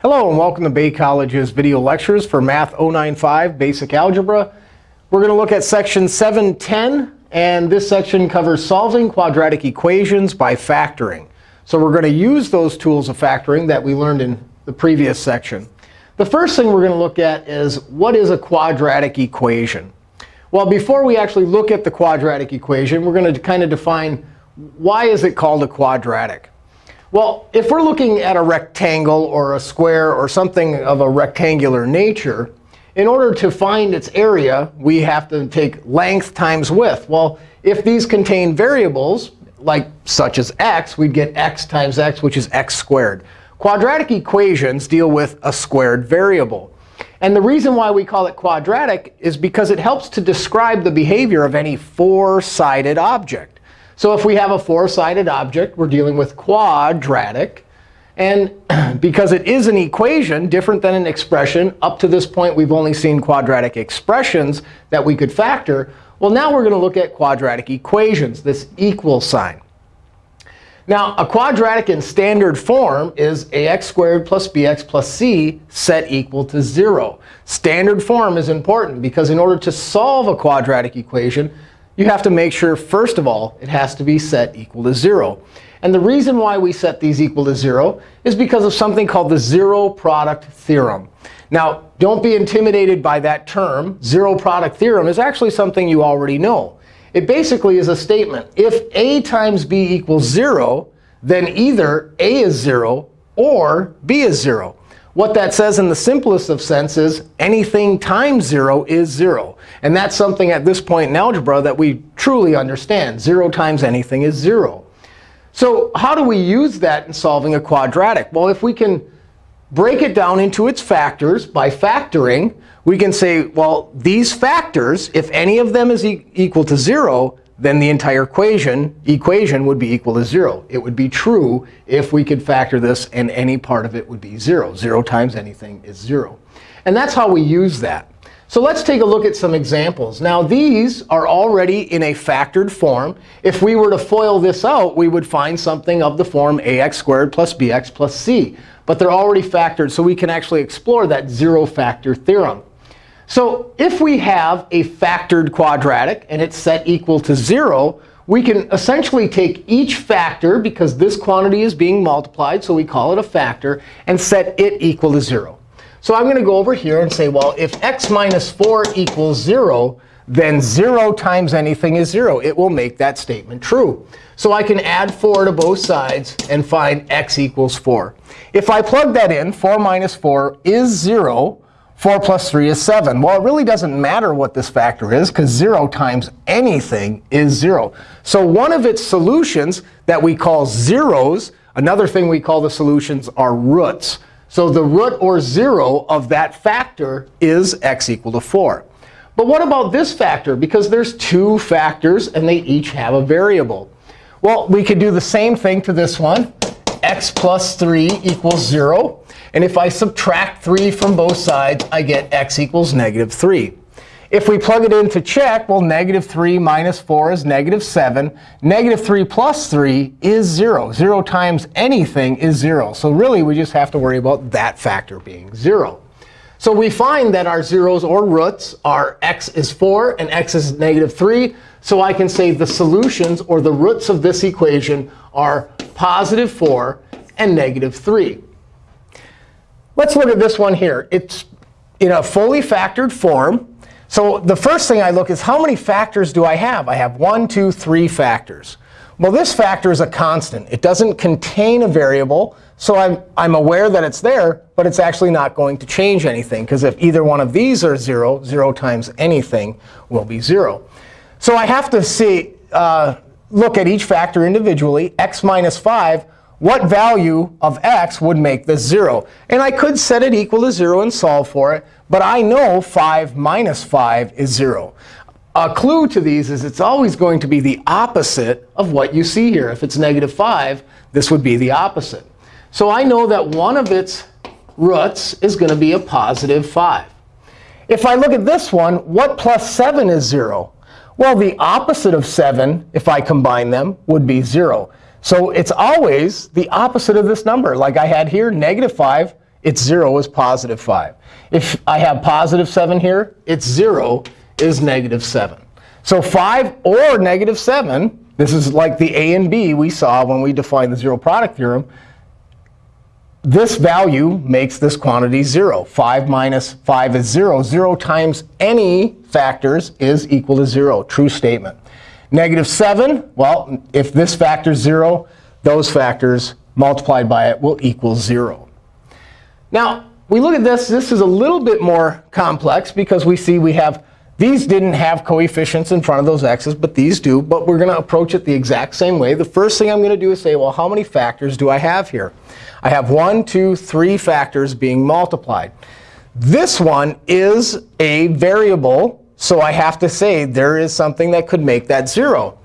Hello, and welcome to Bay College's video lectures for Math 095 Basic Algebra. We're going to look at section 710. And this section covers solving quadratic equations by factoring. So we're going to use those tools of factoring that we learned in the previous section. The first thing we're going to look at is what is a quadratic equation? Well, before we actually look at the quadratic equation, we're going to kind of define why is it called a quadratic. Well, if we're looking at a rectangle or a square or something of a rectangular nature, in order to find its area, we have to take length times width. Well, if these contain variables, like such as x, we'd get x times x, which is x squared. Quadratic equations deal with a squared variable. And the reason why we call it quadratic is because it helps to describe the behavior of any four-sided object. So if we have a four-sided object, we're dealing with quadratic. And because it is an equation, different than an expression, up to this point we've only seen quadratic expressions that we could factor. Well, now we're going to look at quadratic equations, this equal sign. Now, a quadratic in standard form is ax squared plus bx plus c set equal to 0. Standard form is important because in order to solve a quadratic equation, you have to make sure, first of all, it has to be set equal to 0. And the reason why we set these equal to 0 is because of something called the zero product theorem. Now, don't be intimidated by that term. Zero product theorem is actually something you already know. It basically is a statement. If a times b equals 0, then either a is 0 or b is 0. What that says in the simplest of sense is anything times 0 is 0. And that's something at this point in algebra that we truly understand. 0 times anything is 0. So how do we use that in solving a quadratic? Well, if we can break it down into its factors by factoring, we can say, well, these factors, if any of them is e equal to 0, then the entire equation, equation would be equal to 0. It would be true if we could factor this, and any part of it would be 0. 0 times anything is 0. And that's how we use that. So let's take a look at some examples. Now, these are already in a factored form. If we were to FOIL this out, we would find something of the form ax squared plus bx plus c. But they're already factored, so we can actually explore that zero factor theorem. So if we have a factored quadratic and it's set equal to 0, we can essentially take each factor, because this quantity is being multiplied, so we call it a factor, and set it equal to 0. So I'm going to go over here and say, well, if x minus 4 equals 0, then 0 times anything is 0. It will make that statement true. So I can add 4 to both sides and find x equals 4. If I plug that in, 4 minus 4 is 0. 4 plus 3 is 7. Well, it really doesn't matter what this factor is, because 0 times anything is 0. So one of its solutions that we call zeros, another thing we call the solutions are roots. So the root or 0 of that factor is x equal to 4. But what about this factor? Because there's two factors, and they each have a variable. Well, we could do the same thing to this one. x plus 3 equals 0. And if I subtract 3 from both sides, I get x equals negative 3. If we plug it in to check, well, negative 3 minus 4 is negative 7. Negative 3 plus 3 is 0. 0 times anything is 0. So really, we just have to worry about that factor being 0. So we find that our zeros or roots are x is 4 and x is negative 3. So I can say the solutions or the roots of this equation are positive 4 and negative 3. Let's look at this one here. It's in a fully factored form. So the first thing I look is how many factors do I have? I have one, two, three factors. Well, this factor is a constant. It doesn't contain a variable. So I'm, I'm aware that it's there, but it's actually not going to change anything. Because if either one of these are 0, 0 times anything will be 0. So I have to see, uh, look at each factor individually. x minus 5 what value of x would make this 0? And I could set it equal to 0 and solve for it. But I know 5 minus 5 is 0. A clue to these is it's always going to be the opposite of what you see here. If it's negative 5, this would be the opposite. So I know that one of its roots is going to be a positive 5. If I look at this one, what plus 7 is 0? Well, the opposite of 7, if I combine them, would be 0. So it's always the opposite of this number. Like I had here, negative 5 its 0 is positive 5. If I have positive 7 here, its 0 is negative 7. So 5 or negative 7, this is like the a and b we saw when we defined the zero product theorem. This value makes this quantity 0. 5 minus 5 is 0. 0 times any factors is equal to 0. True statement. Negative 7, well, if this factor is 0, those factors multiplied by it will equal 0. Now, we look at this. This is a little bit more complex because we see we have these didn't have coefficients in front of those x's, but these do. But we're going to approach it the exact same way. The first thing I'm going to do is say, well, how many factors do I have here? I have one, two, three factors being multiplied. This one is a variable, so I have to say there is something that could make that 0.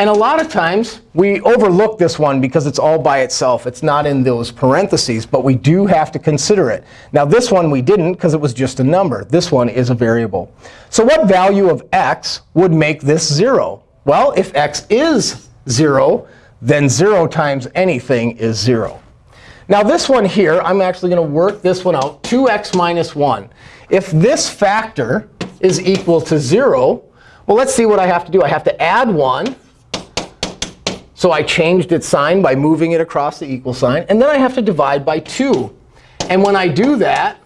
And a lot of times, we overlook this one because it's all by itself. It's not in those parentheses. But we do have to consider it. Now, this one we didn't because it was just a number. This one is a variable. So what value of x would make this 0? Well, if x is 0, then 0 times anything is 0. Now, this one here, I'm actually going to work this one out, 2x minus 1. If this factor is equal to 0, well, let's see what I have to do. I have to add 1 so I changed its sign by moving it across the equal sign. And then I have to divide by 2. And when I do that,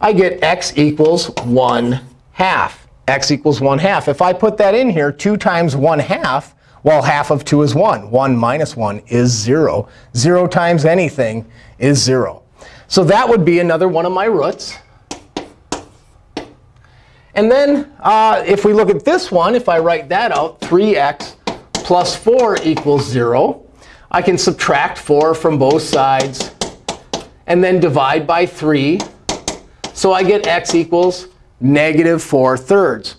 I get x equals 1 half. x equals 1 half. If I put that in here, 2 times 1 half, well, half of 2 is 1. 1 minus 1 is 0. 0 times anything is 0. So that would be another one of my roots. And then uh, if we look at this one, if I write that out, 3x plus 4 equals 0. I can subtract 4 from both sides and then divide by 3. So I get x equals negative 4 thirds.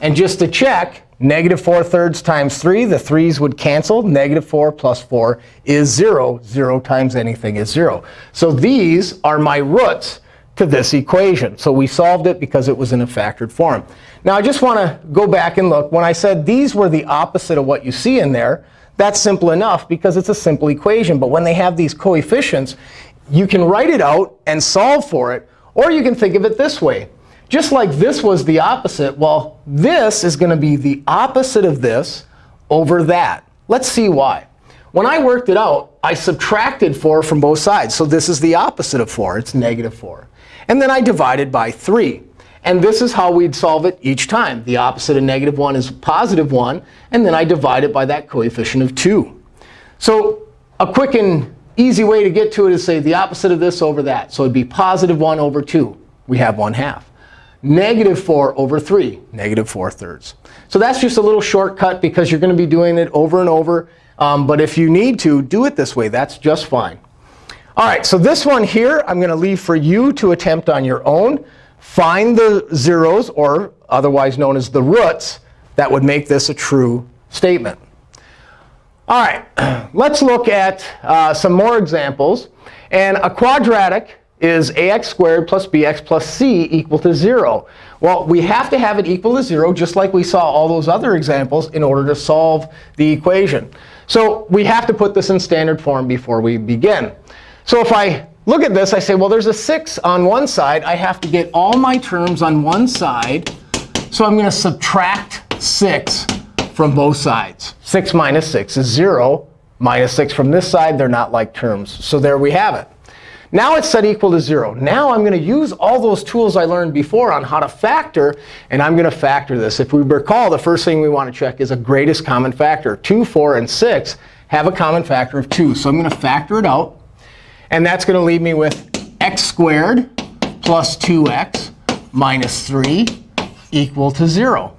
And just to check, negative 4 thirds times 3, the 3's would cancel. Negative 4 plus 4 is 0. 0 times anything is 0. So these are my roots to this equation. So we solved it because it was in a factored form. Now, I just want to go back and look. When I said these were the opposite of what you see in there, that's simple enough because it's a simple equation. But when they have these coefficients, you can write it out and solve for it. Or you can think of it this way. Just like this was the opposite, well, this is going to be the opposite of this over that. Let's see why. When I worked it out, I subtracted 4 from both sides. So this is the opposite of 4. It's negative 4. And then I divided by 3. And this is how we'd solve it each time. The opposite of negative 1 is positive 1. And then I divide it by that coefficient of 2. So a quick and easy way to get to it is say the opposite of this over that. So it'd be positive 1 over 2. We have 1 half. Negative 4 over 3, negative 4 thirds. So that's just a little shortcut because you're going to be doing it over and over. Um, but if you need to, do it this way. That's just fine. All right, so this one here, I'm going to leave for you to attempt on your own. Find the zeros, or otherwise known as the roots, that would make this a true statement. All right, let's look at uh, some more examples. And a quadratic is ax squared plus bx plus c equal to 0. Well, we have to have it equal to 0, just like we saw all those other examples, in order to solve the equation. So we have to put this in standard form before we begin. So if I look at this, I say, well, there's a 6 on one side. I have to get all my terms on one side. So I'm going to subtract 6 from both sides. 6 minus 6 is 0. Minus 6 from this side, they're not like terms. So there we have it. Now it's set equal to 0. Now I'm going to use all those tools I learned before on how to factor. And I'm going to factor this. If we recall, the first thing we want to check is a greatest common factor. 2, 4, and 6 have a common factor of 2. So I'm going to factor it out. And that's going to leave me with x squared plus 2x minus 3 equal to 0.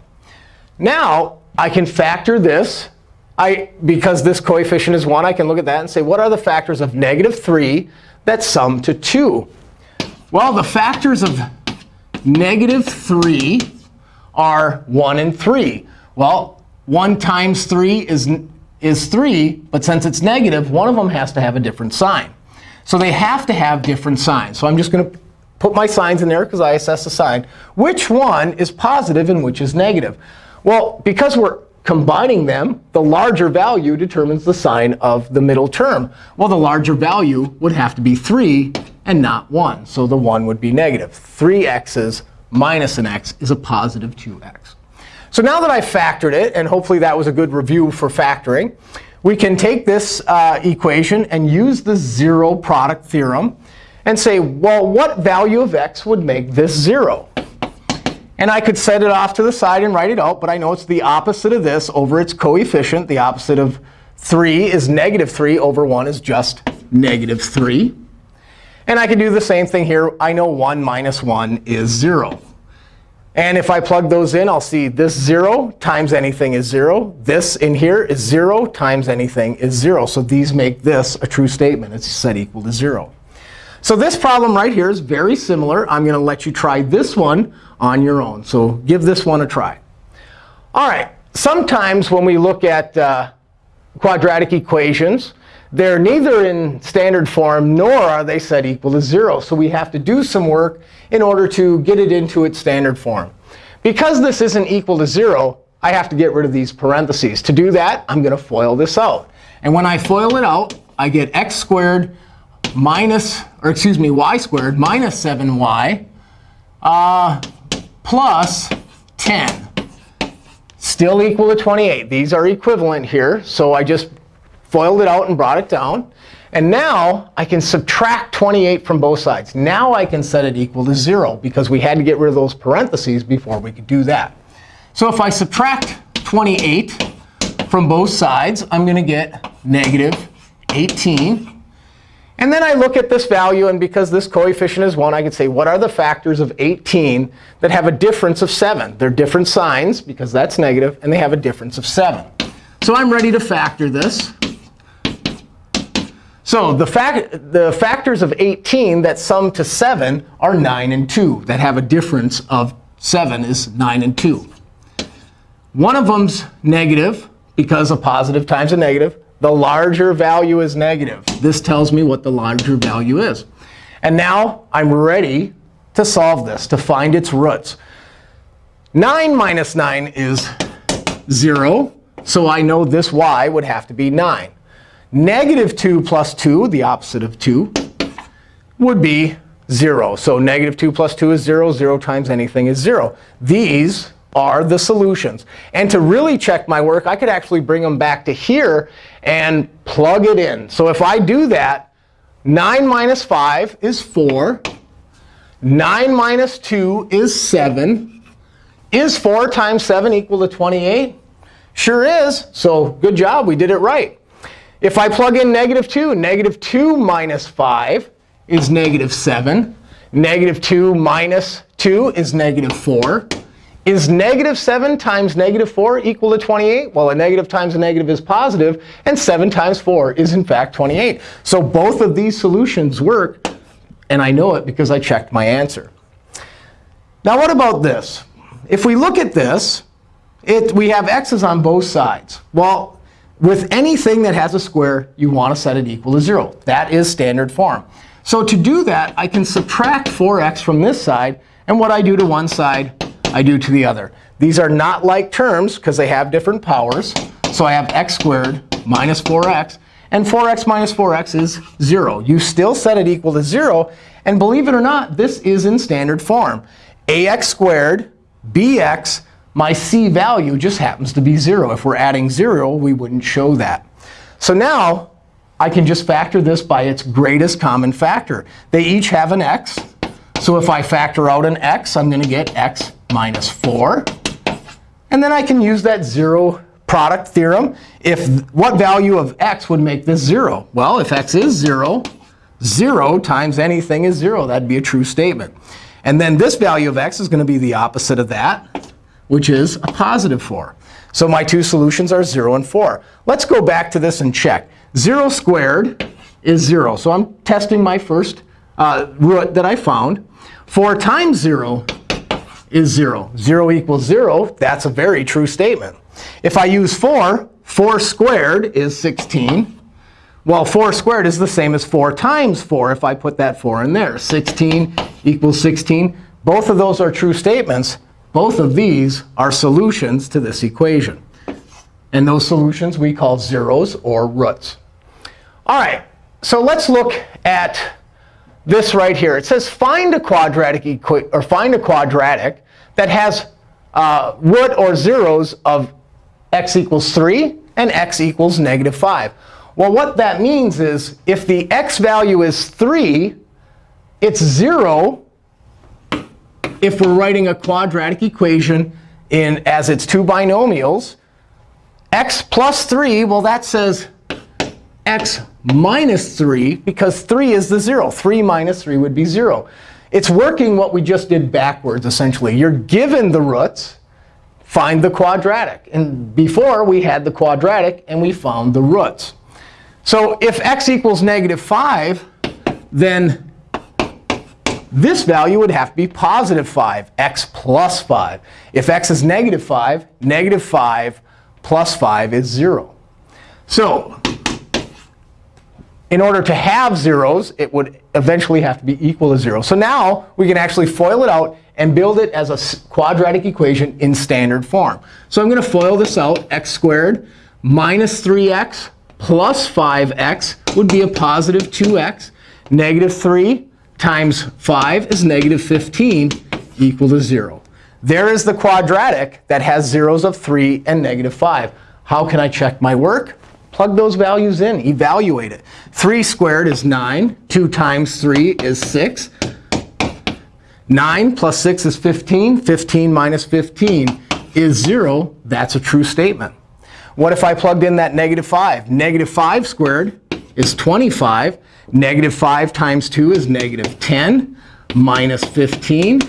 Now, I can factor this. I, because this coefficient is 1, I can look at that and say, what are the factors of negative 3 that sum to 2? Well, the factors of negative 3 are 1 and 3. Well, 1 times 3 is, is 3. But since it's negative, one of them has to have a different sign. So they have to have different signs. So I'm just going to put my signs in there because I assess the sign. Which one is positive and which is negative? Well, because we're combining them, the larger value determines the sign of the middle term. Well, the larger value would have to be 3 and not 1. So the 1 would be negative. 3x's minus an x is a positive 2x. So now that I've factored it, and hopefully that was a good review for factoring, we can take this uh, equation and use the zero product theorem and say, well, what value of x would make this 0? And I could set it off to the side and write it out. But I know it's the opposite of this over its coefficient. The opposite of 3 is negative 3 over 1 is just negative 3. And I can do the same thing here. I know 1 minus 1 is 0. And if I plug those in, I'll see this 0 times anything is 0. This in here is 0 times anything is 0. So these make this a true statement. It's set equal to 0. So this problem right here is very similar. I'm going to let you try this one on your own. So give this one a try. All right. Sometimes when we look at uh, quadratic equations, they're neither in standard form nor are they set equal to 0. So we have to do some work in order to get it into its standard form. Because this isn't equal to 0, I have to get rid of these parentheses. To do that, I'm going to FOIL this out. And when I FOIL it out, I get x squared minus, or excuse me, y squared minus 7y uh, plus 10. Still equal to 28. These are equivalent here. So I just FOILed it out and brought it down. And now I can subtract 28 from both sides. Now I can set it equal to 0, because we had to get rid of those parentheses before we could do that. So if I subtract 28 from both sides, I'm going to get negative 18. And then I look at this value. And because this coefficient is 1, I can say, what are the factors of 18 that have a difference of 7? They're different signs, because that's negative, and they have a difference of 7. So I'm ready to factor this. So the, fact, the factors of 18 that sum to 7 are 9 and 2. That have a difference of 7 is 9 and 2. One of them's negative, because a positive times a negative. The larger value is negative. This tells me what the larger value is. And now I'm ready to solve this, to find its roots. 9 minus 9 is 0. So I know this y would have to be 9. Negative 2 plus 2, the opposite of 2, would be 0. So negative 2 plus 2 is 0. 0 times anything is 0. These are the solutions. And to really check my work, I could actually bring them back to here and plug it in. So if I do that, 9 minus 5 is 4. 9 minus 2 is 7. Is 4 times 7 equal to 28? Sure is. So good job. We did it right. If I plug in negative 2, negative 2 minus 5 is negative 7. Negative 2 minus 2 is negative 4. Is negative 7 times negative 4 equal to 28? Well, a negative times a negative is positive, and 7 times 4 is, in fact, 28. So both of these solutions work, and I know it because I checked my answer. Now what about this? If we look at this, it, we have x's on both sides. Well, with anything that has a square, you want to set it equal to 0. That is standard form. So to do that, I can subtract 4x from this side. And what I do to one side, I do to the other. These are not like terms, because they have different powers. So I have x squared minus 4x. And 4x minus 4x is 0. You still set it equal to 0. And believe it or not, this is in standard form. ax squared bx my c value just happens to be 0. If we're adding 0, we wouldn't show that. So now I can just factor this by its greatest common factor. They each have an x. So if I factor out an x, I'm going to get x minus 4. And then I can use that 0 product theorem. If What value of x would make this 0? Well, if x is 0, 0 times anything is 0. That'd be a true statement. And then this value of x is going to be the opposite of that which is a positive 4. So my two solutions are 0 and 4. Let's go back to this and check. 0 squared is 0. So I'm testing my first uh, root that I found. 4 times 0 is 0. 0 equals 0. That's a very true statement. If I use 4, 4 squared is 16. Well, 4 squared is the same as 4 times 4 if I put that 4 in there. 16 equals 16. Both of those are true statements. Both of these are solutions to this equation. And those solutions we call zeros or roots. All right, so let's look at this right here. It says find a quadratic or find a quadratic that has uh, root or zeros of x equals 3 and x equals negative 5. Well, what that means is if the x value is 3, it's 0 if we're writing a quadratic equation in as its two binomials. x plus 3, well, that says x minus 3, because 3 is the 0. 3 minus 3 would be 0. It's working what we just did backwards, essentially. You're given the roots. Find the quadratic. And before, we had the quadratic, and we found the roots. So if x equals negative 5, then this value would have to be positive 5, x plus 5. If x is negative 5, negative 5 plus 5 is 0. So in order to have zeros, it would eventually have to be equal to 0. So now we can actually FOIL it out and build it as a quadratic equation in standard form. So I'm going to FOIL this out. x squared minus 3x plus 5x would be a positive 2x. Negative 3 times 5 is negative 15 equal to 0. There is the quadratic that has zeros of 3 and negative 5. How can I check my work? Plug those values in. Evaluate it. 3 squared is 9. 2 times 3 is 6. 9 plus 6 is 15. 15 minus 15 is 0. That's a true statement. What if I plugged in that negative 5? Negative 5 squared is 25. Negative 5 times 2 is negative 10 minus 15.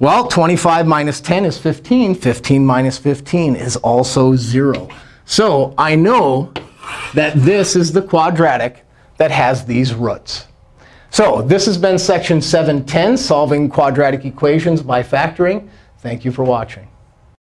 Well, 25 minus 10 is 15. 15 minus 15 is also 0. So I know that this is the quadratic that has these roots. So this has been section 710, solving quadratic equations by factoring. Thank you for watching.